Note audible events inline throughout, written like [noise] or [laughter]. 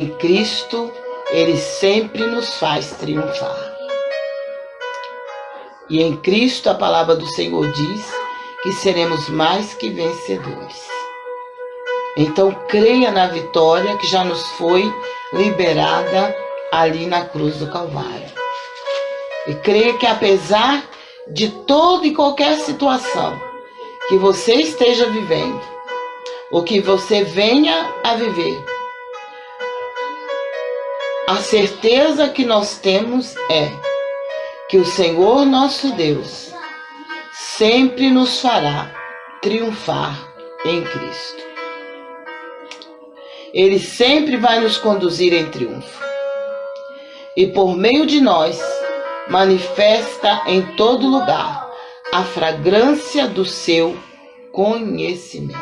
Em Cristo, Ele sempre nos faz triunfar. E em Cristo, a palavra do Senhor diz que seremos mais que vencedores. Então, creia na vitória que já nos foi liberada ali na cruz do Calvário. E creia que apesar de toda e qualquer situação que você esteja vivendo, ou que você venha a viver, a certeza que nós temos é que o Senhor nosso Deus sempre nos fará triunfar em Cristo. Ele sempre vai nos conduzir em triunfo. E por meio de nós, manifesta em todo lugar a fragrância do seu conhecimento,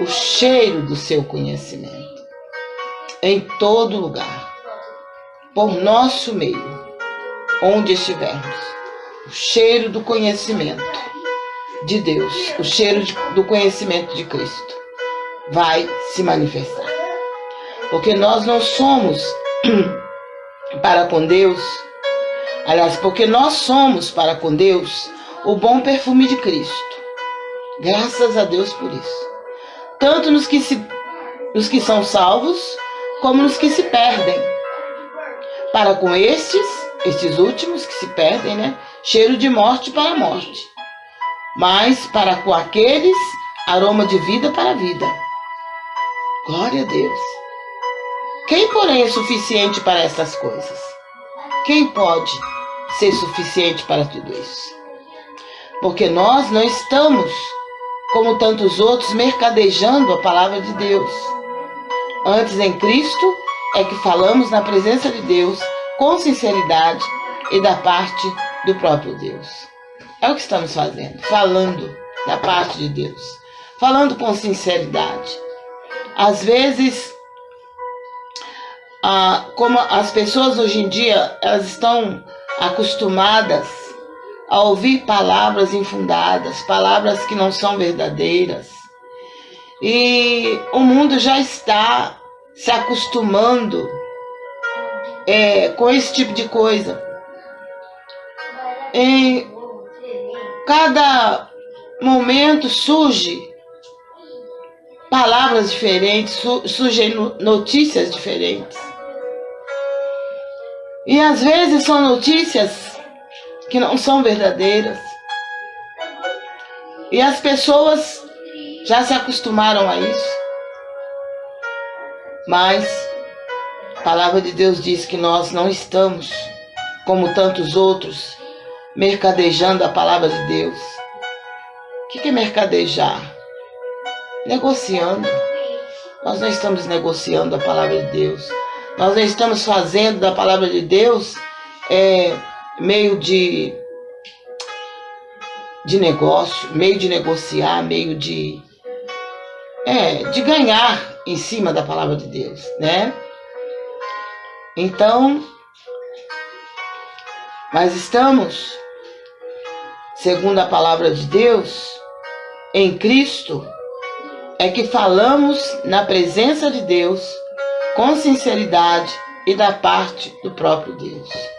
o cheiro do seu conhecimento, em todo lugar, por nosso meio, onde estivermos, o cheiro do conhecimento de Deus, o cheiro de, do conhecimento de Cristo vai se manifestar. Porque nós não somos [clears throat] para com Deus Aliás, porque nós somos para com Deus o bom perfume de Cristo. Graças a Deus por isso. Tanto nos que, se, nos que são salvos, como nos que se perdem. Para com estes, estes últimos que se perdem, né? Cheiro de morte para a morte. Mas para com aqueles, aroma de vida para a vida. Glória a Deus. Quem, porém, é suficiente para essas coisas? Quem pode? ser suficiente para tudo isso. Porque nós não estamos, como tantos outros, mercadejando a palavra de Deus. Antes em Cristo é que falamos na presença de Deus com sinceridade e da parte do próprio Deus. É o que estamos fazendo, falando da parte de Deus, falando com sinceridade. Às vezes, ah, como as pessoas hoje em dia, elas estão acostumadas a ouvir palavras infundadas, palavras que não são verdadeiras. E o mundo já está se acostumando é, com esse tipo de coisa. Em cada momento surge palavras diferentes, surgem notícias diferentes. E às vezes são notícias que não são verdadeiras. E as pessoas já se acostumaram a isso. Mas a palavra de Deus diz que nós não estamos, como tantos outros, mercadejando a palavra de Deus. O que é mercadejar? Negociando. Nós não estamos negociando a palavra de Deus. Nós não estamos fazendo da palavra de Deus é, meio de, de negócio, meio de negociar, meio de, é, de ganhar em cima da palavra de Deus, né? Então, mas estamos, segundo a palavra de Deus, em Cristo, é que falamos na presença de Deus com sinceridade e da parte do próprio Deus.